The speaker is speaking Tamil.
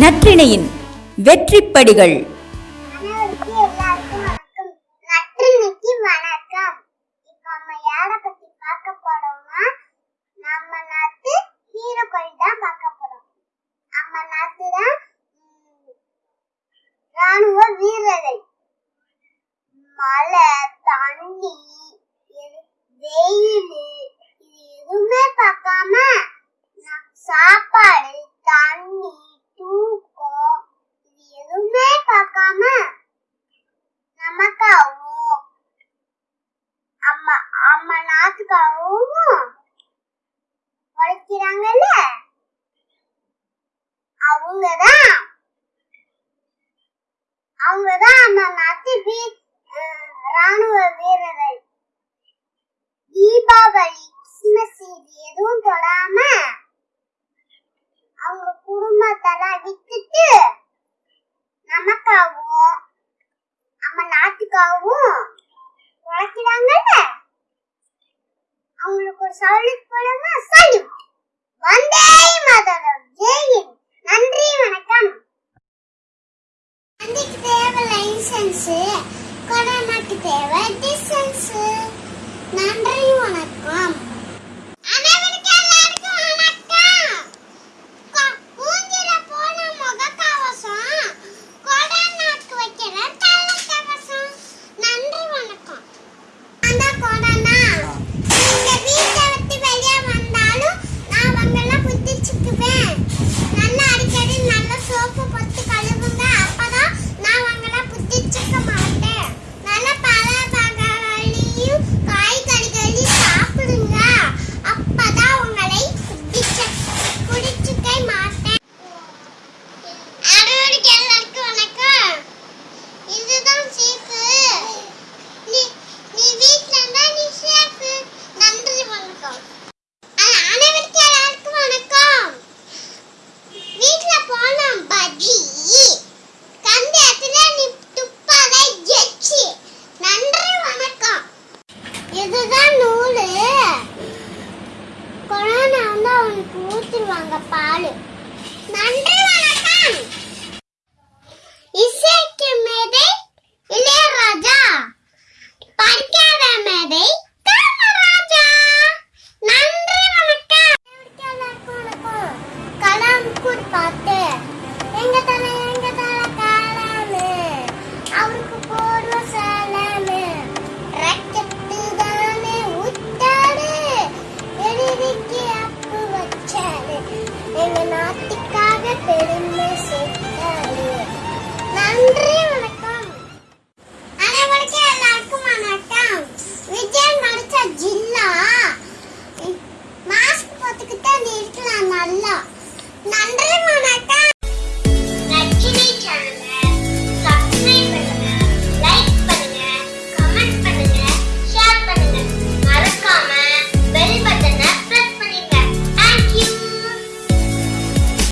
நற்றிணையின் வெற்றிப்படிகள். அக்காவும் உழைக்கிறாங்கல்ல? அவங்கதான். அவங்கதான் நம்ம நாட்டு வீர் ராணுவ வீரர்கள். தீபாவளி கிறிஸ்துமஸ் இது எதுவும் தொடாம அவங்க குடும்பத்தெல்லாம் விட்டுட்டு அவங்களுக்கு ஒரு சவுலுக்கு போலமா சொல்லு வந்தே மாதரம் ஜெயின் நன்றி வணக்கம். நந்திக்கு தேவை லைசன்ஸ் கொரோனாக்கு தேவை. வந்து அவனுக்கு ஊற்றுருவாங்க பால். நன்றி வணக்கம்.